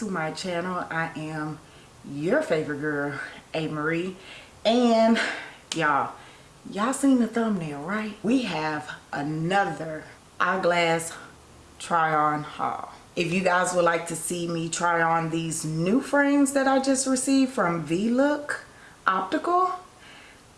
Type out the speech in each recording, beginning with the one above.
to my channel. I am your favorite girl a marie and y'all y'all seen the thumbnail right? We have another eyeglass try on haul. If you guys would like to see me try on these new frames that i just received from v-look optical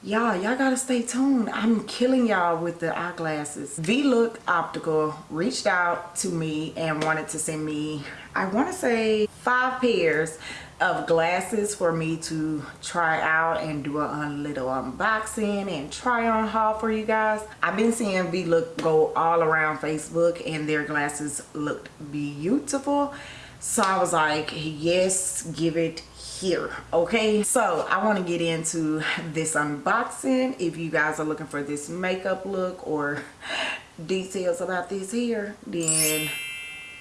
y'all y'all gotta stay tuned. I'm killing y'all with the eyeglasses. V-look optical reached out to me and wanted to send me i want to say five pairs of glasses for me to try out and do a little unboxing and try on haul for you guys. I've been seeing v-look go all around facebook and their glasses looked beautiful. So i was like yes give it here okay? So i want to get into this unboxing. If you guys are looking for this makeup look or details about this here then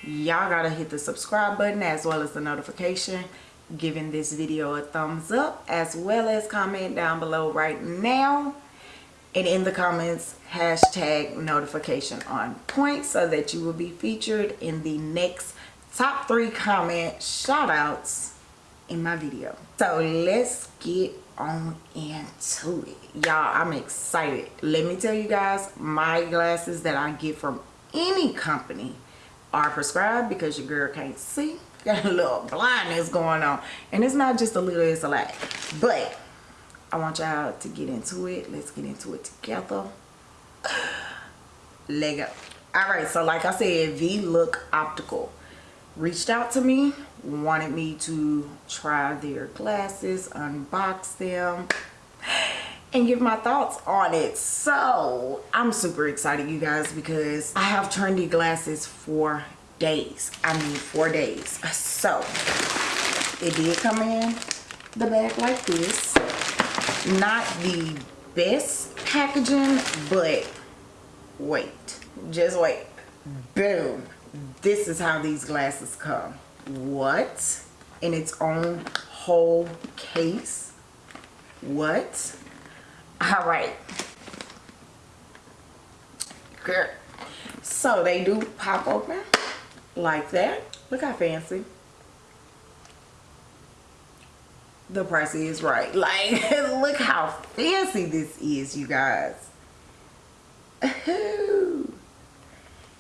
y'all gotta hit the subscribe button as well as the notification giving this video a thumbs up as well as comment down below right now. And in the comments hashtag notification on point so that you will be featured in the next top three comment shout outs in my video. So let's get on into it. Y'all i'm excited. Let me tell you guys my glasses that i get from any company are prescribed because your girl can't see. Got a little blindness going on. And it's not just a little it's a lot. But i want y'all to get into it. Let's get into it together. Lego all right so like i said v look optical reached out to me wanted me to try their glasses unbox them and give my thoughts on it. So i'm super excited you guys because i have trendy glasses for days. I mean four days. So it did come in the bag like this. Not the best packaging but wait just wait. Boom this is how these glasses come. What? In its own whole case? What? All right. Good so they do pop open like that. Look how fancy. The price is right. Like look how fancy this is you guys.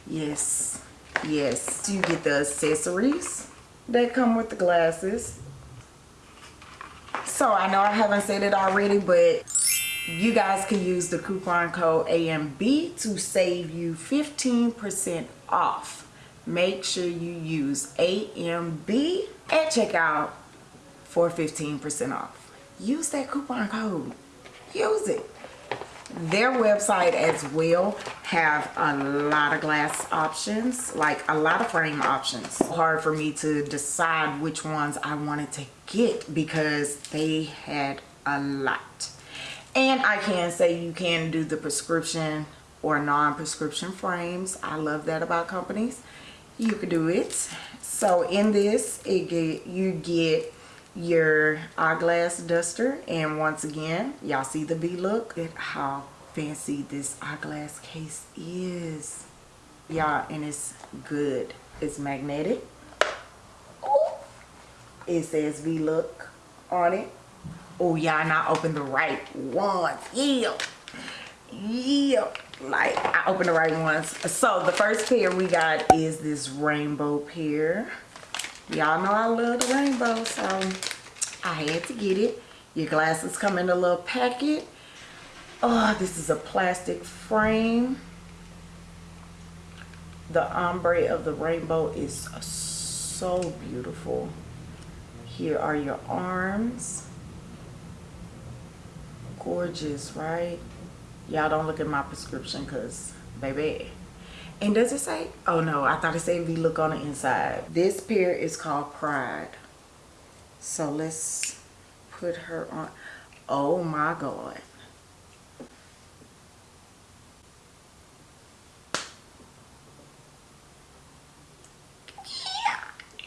Yes yes you get the accessories that come with the glasses so i know i haven't said it already but you guys can use the coupon code AMB to save you 15% off. Make sure you use AMB at checkout for 15% off. Use that coupon code. Use it their website as well have a lot of glass options like a lot of frame options. Hard for me to decide which ones i wanted to get because they had a lot. And i can say you can do the prescription or non-prescription frames. I love that about companies. You can do it. So in this it get you get your eyeglass duster and once again y'all see the v look? At how fancy this eyeglass case is. Y'all and it's good. It's magnetic. Ooh. it says v look on it. Oh y'all not open the right ones. Yeah. Yeah. Like i opened the right ones. So the first pair we got is this rainbow pair y'all know I love the rainbow so I had to get it. Your glasses come in a little packet. Oh this is a plastic frame. The ombre of the rainbow is so beautiful. Here are your arms. Gorgeous right? Y'all don't look at my prescription because baby and does it say? Oh no, I thought it said V look on the inside. This pair is called Pride. So let's put her on. Oh my God.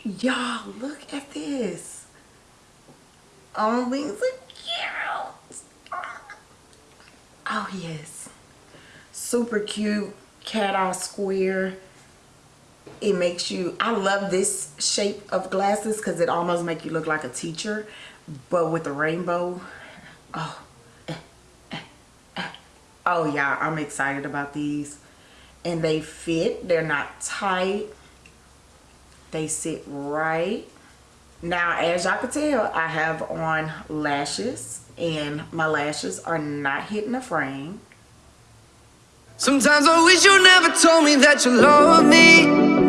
Y'all, look at this. Only the cute. Oh yes. Super cute cat eye square. It makes you i love this shape of glasses because it almost make you look like a teacher but with the rainbow oh eh, eh, eh. oh yeah i'm excited about these. And they fit they're not tight. They sit right. Now as y'all can tell i have on lashes and my lashes are not hitting the frame sometimes i wish you never told me that you love me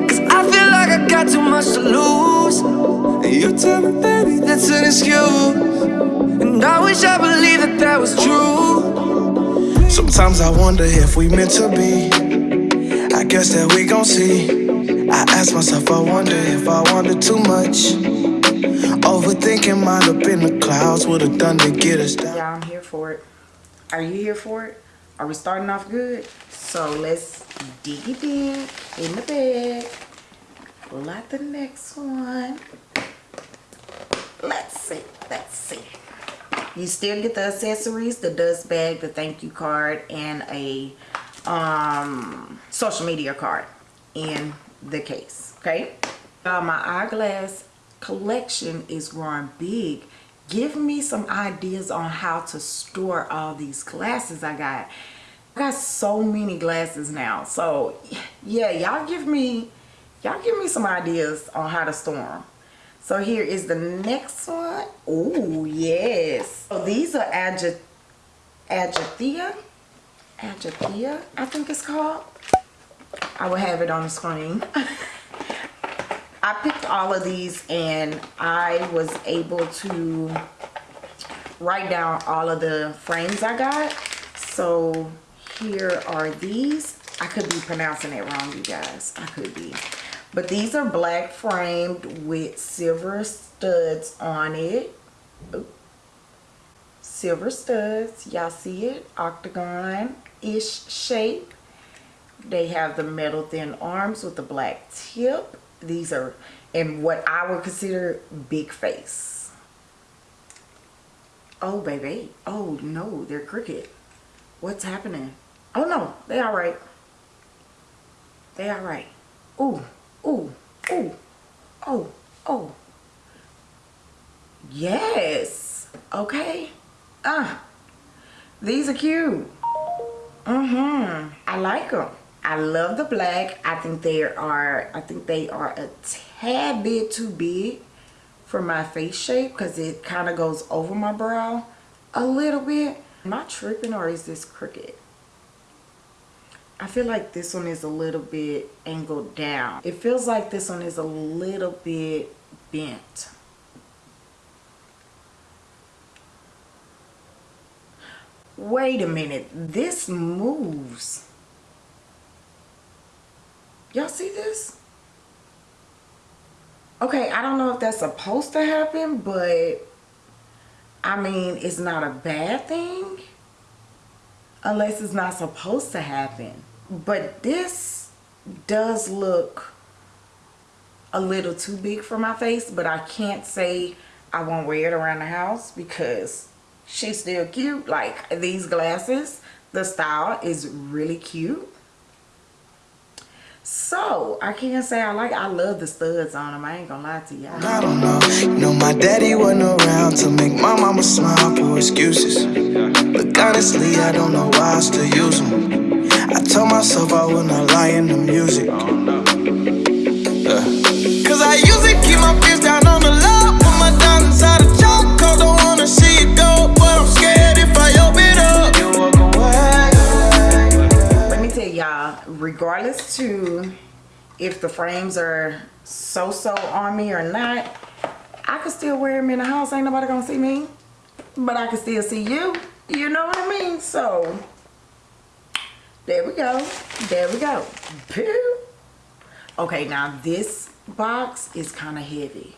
cause i feel like i got too much to lose and you tell me baby that's an excuse and i wish i believed that that was true sometimes i wonder if we meant to be i guess that we gon' see I ask myself, I wonder if I wanted too much. Overthinking mind up in the clouds would have done to get us down. Yeah, I'm here for it. Are you here for it? Are we starting off good? So let's dig it in, in the bag. Pull out the next one. Let's see, let's see. You still get the accessories, the dust bag, the thank you card, and a um, social media card in the case okay uh, my eyeglass collection is growing big give me some ideas on how to store all these glasses I got. I got so many glasses now. So yeah y'all give me y'all give me some ideas on how to store them so here is the next one. Oh yes. So these are Agathea Agathea I think it's called. I will have it on the screen. I picked all of these and I was able to write down all of the frames I got. So here are these. I could be pronouncing it wrong, you guys. I could be. But these are black framed with silver studs on it. Oop. Silver studs. Y'all see it? Octagon-ish shape. They have the metal thin arms with the black tip. These are in what I would consider big face. Oh, baby. Oh, no, they're crooked. What's happening? Oh, no, they all right. They all right. Ooh, ooh, ooh, oh, oh. Yes. Okay. Ah, uh, these are cute. Mm-hmm. I like them. I love the black. I think they are, I think they are a tad bit too big for my face shape because it kind of goes over my brow a little bit. Am I tripping or is this crooked? I feel like this one is a little bit angled down. It feels like this one is a little bit bent. Wait a minute. This moves. Y'all see this? Okay, I don't know if that's supposed to happen, but I mean, it's not a bad thing unless it's not supposed to happen. But this does look a little too big for my face, but I can't say I won't wear it around the house because she's still cute. Like these glasses, the style is really cute. So, I can't say I like I love the studs on them. I ain't gonna lie to y'all. I don't know. You know, my daddy wasn't around to make my mama smile for excuses. But honestly, I don't know why I still use them. I told myself I would not lie in the music. Uh. Cause I usually keep my fist down regardless to if the frames are so-so on me or not I can still wear them in the house. Ain't nobody gonna see me but I can still see you. You know what I mean? So there we go. There we go. Okay now this box is kind of heavy.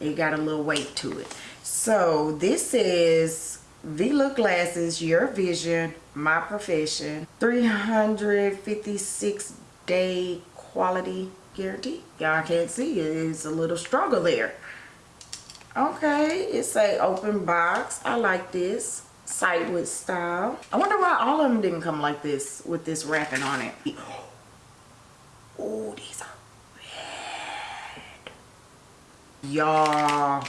It got a little weight to it. So this is V-Look glasses your vision my profession 356 day quality guarantee y'all can't see it. it's a little struggle there okay it's a open box i like this sightwood style i wonder why all of them didn't come like this with this wrapping on it oh these are red. Y'all.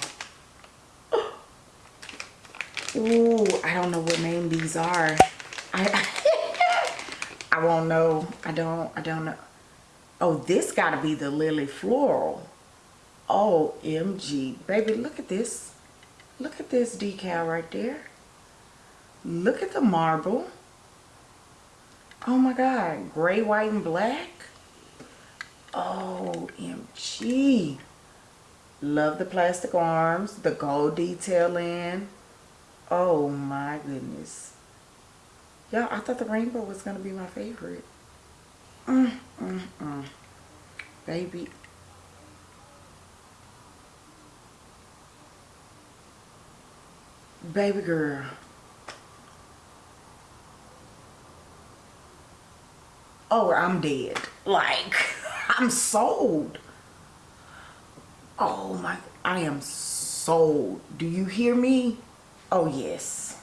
Ooh, I don't know what name these are. I I won't know. I don't I don't know. Oh, this gotta be the Lily Floral. Oh, OMG. Baby, look at this. Look at this decal right there. Look at the marble. Oh my God. Gray, white, and black. Oh, OMG. Love the plastic arms. The gold detailing. Oh my goodness. Y'all, I thought the rainbow was going to be my favorite. Mm, mm, mm. Baby. Baby girl. Oh, I'm dead. Like, I'm sold. Oh my, I am sold. Do you hear me? Oh yes.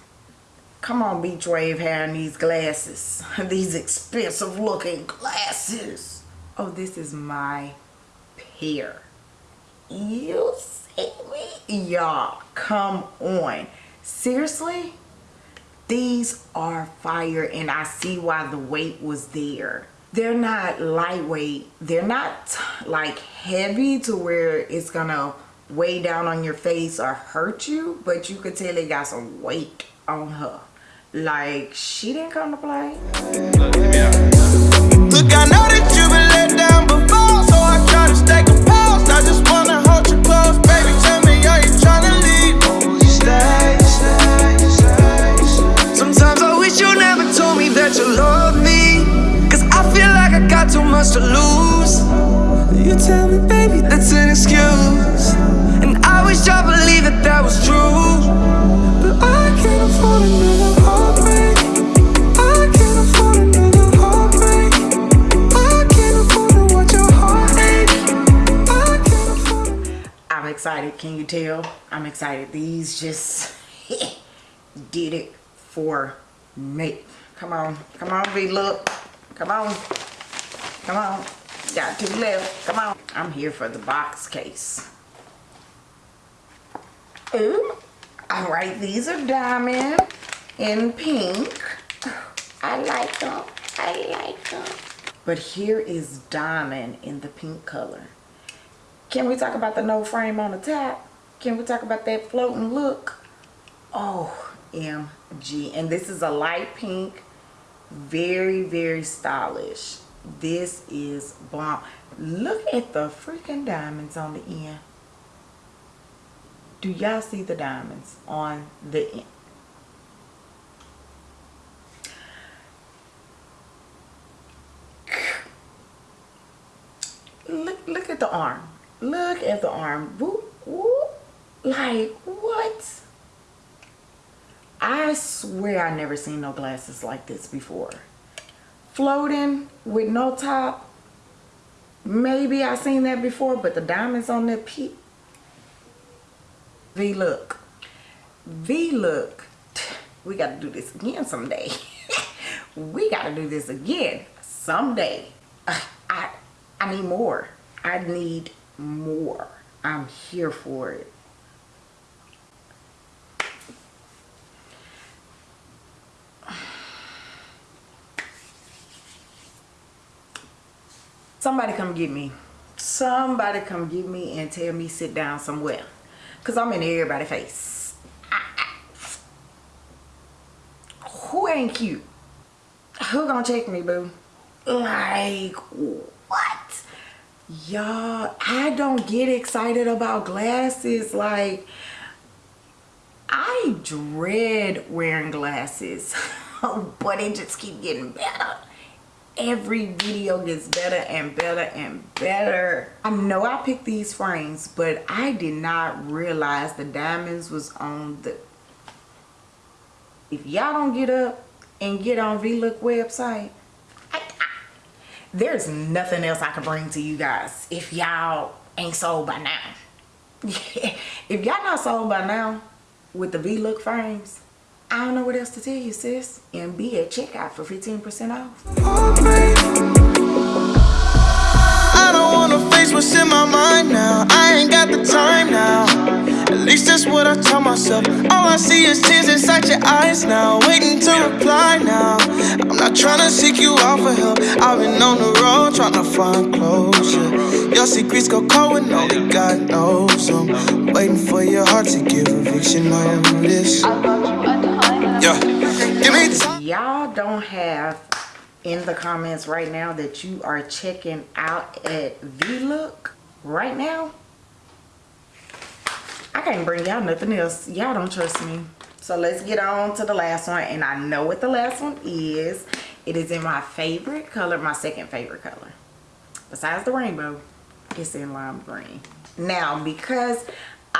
Come on, Beach Wave hair and these glasses. these expensive looking glasses. Oh, this is my pair. You see me? Y'all, come on. Seriously? These are fire and I see why the weight was there. They're not lightweight. They're not like heavy to where it's gonna weigh down on your face or hurt you, but you could tell it got some weight on her. Like, she didn't come to play. Look, I know that you've been let down before, so I try to stay composed. I just wanna hold you close, baby. Tell me, are you trying to leave? Sometimes I wish you never told me that you love me. Cause I feel like I got too much to lose. You tell me, baby, that's an excuse that was true But I can't afford another heartbreak I'm excited, can you tell? I'm excited. These just did it for me. Come on, come on, V, look. Come on, come on. Got two left, come on. I'm here for the box case. Ooh. All right, these are diamond in pink. I like them. I like them. But here is diamond in the pink color. Can we talk about the no frame on the top? Can we talk about that floating look? Oh, MG. And this is a light pink. Very, very stylish. This is bomb. Look at the freaking diamonds on the end do y'all see the diamonds on the end? Look, look at the arm. Look at the arm. Whoop, whoop. Like, what? I swear I never seen no glasses like this before. Floating with no top. Maybe I seen that before, but the diamonds on the peak V-look. V-look. We got to do this again someday. we got to do this again someday. Uh, I, I need more. I need more. I'm here for it. Somebody come get me. Somebody come get me and tell me sit down somewhere. Because I'm in everybody's face. Who ain't cute? Who gonna check me, boo? Like, what? Y'all, I don't get excited about glasses. Like, I dread wearing glasses. but it just keep getting better every video gets better and better and better. I know i picked these frames but i did not realize the diamonds was on the if y'all don't get up and get on vlook website I, I, there's nothing else i can bring to you guys if y'all ain't sold by now. If y'all not sold by now with the vlook frames I don't know what else to tell you, sis. And be at checkout for 15% off. I don't wanna face what's in my mind now. I ain't got the time now. At least that's what I tell myself. All I see is tears inside your eyes now. Waiting to reply now. I'm not trying to seek you out for help. I've been on the road trying to find closure. Your secrets go cold when only God knows them. Waiting for your heart to give eviction notice. Yeah, give me time. y'all don't have in the comments right now that you are checking out at V-Look right now, I can't bring y'all nothing else. Y'all don't trust me. So let's get on to the last one. And I know what the last one is. It is in my favorite color, my second favorite color. Besides the rainbow, it's in lime green. Now, because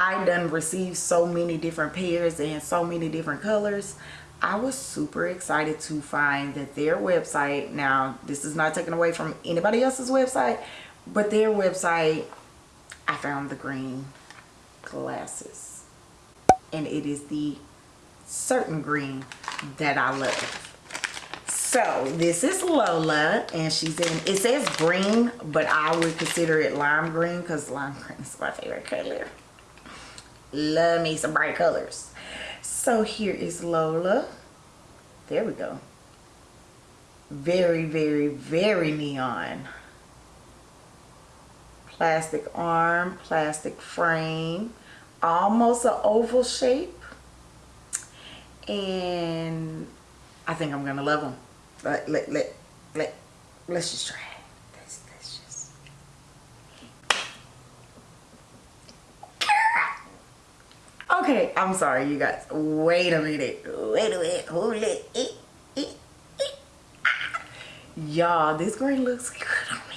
I done received so many different pairs and so many different colors, I was super excited to find that their website, now this is not taken away from anybody else's website, but their website, I found the green glasses. And it is the certain green that I love. So this is Lola and she's in, it says green, but I would consider it lime green because lime green is my favorite color. Love me some bright colors. So here is Lola. There we go. Very, very, very neon. Plastic arm, plastic frame, almost an oval shape. And I think I'm gonna love them. Let, let, let, let, let's just try it. Let's, let's just. Okay, I'm sorry, you guys. Wait a minute. Wait a minute. Hold it. it, it, it. Y'all, this green looks good on me.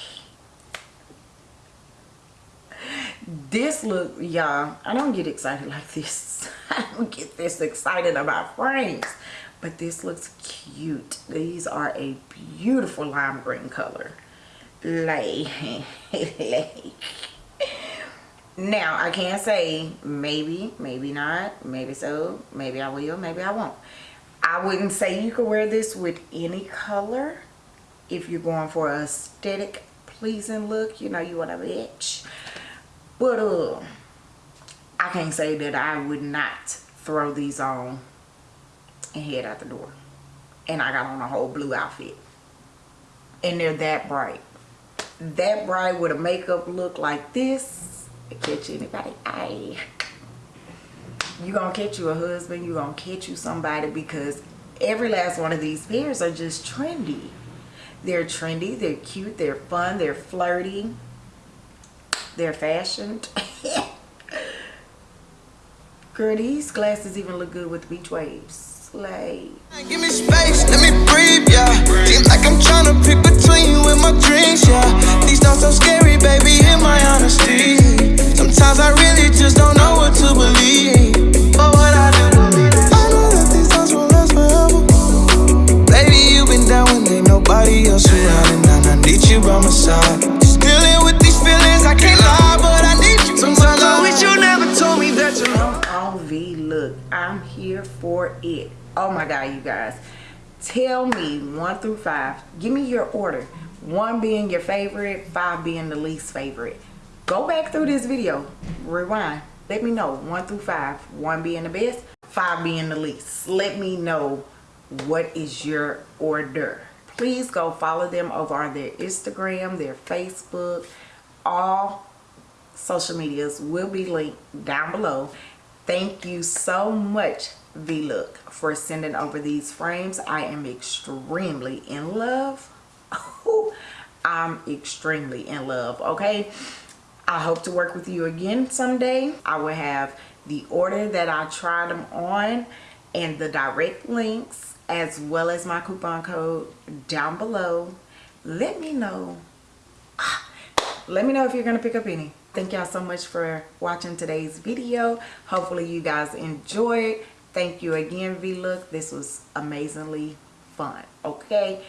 This look, y'all, I don't get excited like this. I don't get this excited about frames. But this looks cute. These are a beautiful lime green color. Like, like now i can't say maybe maybe not maybe so maybe i will maybe i won't. I wouldn't say you could wear this with any color. If you're going for a aesthetic pleasing look you know you want a bitch. But uh i can't say that i would not throw these on and head out the door. And i got on a whole blue outfit. And they're that bright. That bright with a makeup look like this catch anybody. Eye you gonna catch you a husband you gonna catch you somebody because every last one of these pairs are just trendy. They're trendy they're cute they're fun they're flirty they're fashioned. Girl these glasses even look good with beach waves like give me space let me breathe yeah. Seems like i'm trying to pick between you and my dreams yeah. These thoughts so scary baby in my honesty. Sometimes i really just don't know what to believe my god you guys. Tell me one through five give me your order. One being your favorite five being the least favorite. Go back through this video. Rewind. Let me know. One through five. One being the best five being the least. Let me know what is your order. Please go follow them over on their instagram their facebook all social medias will be linked down below. Thank you so much V-Look for sending over these frames. I am extremely in love. I'm extremely in love, okay? I hope to work with you again someday. I will have the order that I tried them on and the direct links as well as my coupon code down below. Let me know. Let me know if you're to pick up any. Thank y'all so much for watching today's video. Hopefully you guys enjoyed thank you again v-look. This was amazingly fun okay?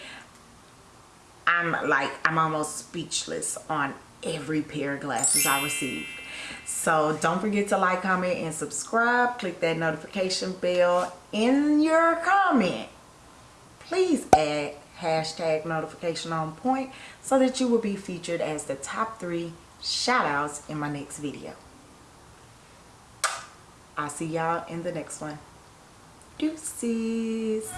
I'm like i'm almost speechless on every pair of glasses i received. So don't forget to like comment and subscribe. Click that notification bell in your comment. Please add hashtag notification on point so that you will be featured as the top three shout outs in my next video. I'll see y'all in the next one. Deuces.